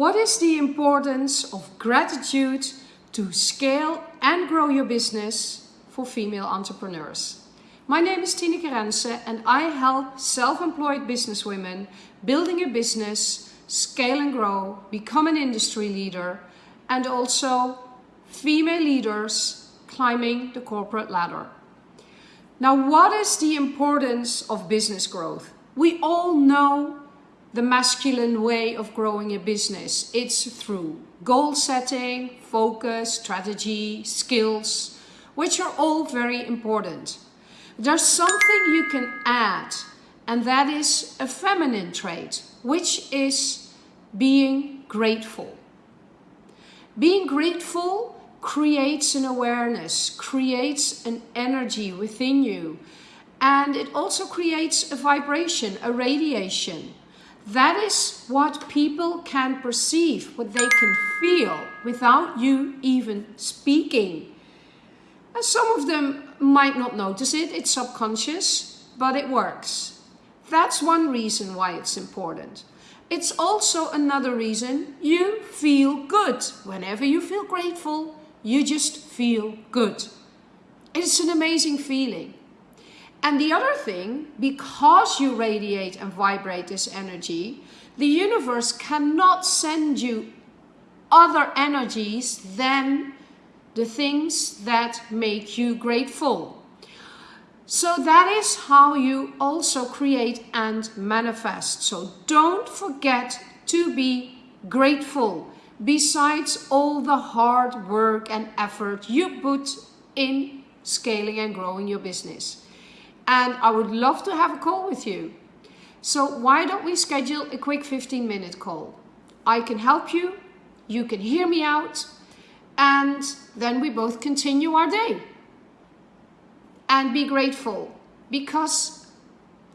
What is the importance of gratitude to scale and grow your business for female entrepreneurs? My name is Tineke Rense and I help self-employed businesswomen building a business, scale and grow, become an industry leader, and also female leaders climbing the corporate ladder. Now, what is the importance of business growth? We all know the masculine way of growing a business. It's through goal setting, focus, strategy, skills, which are all very important. There's something you can add, and that is a feminine trait, which is being grateful. Being grateful creates an awareness, creates an energy within you, and it also creates a vibration, a radiation. That is what people can perceive, what they can feel without you even speaking. And some of them might not notice it, it's subconscious, but it works. That's one reason why it's important. It's also another reason you feel good. Whenever you feel grateful, you just feel good. It's an amazing feeling. And the other thing, because you radiate and vibrate this energy, the universe cannot send you other energies than the things that make you grateful. So that is how you also create and manifest. So don't forget to be grateful besides all the hard work and effort you put in scaling and growing your business and I would love to have a call with you. So why don't we schedule a quick 15 minute call? I can help you, you can hear me out, and then we both continue our day. And be grateful because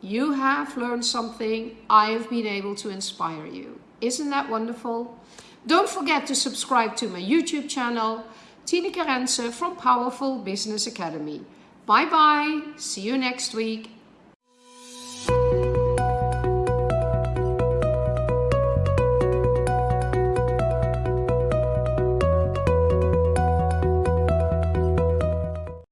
you have learned something, I have been able to inspire you. Isn't that wonderful? Don't forget to subscribe to my YouTube channel, Tineke Rense from Powerful Business Academy. Bye bye. See you next week.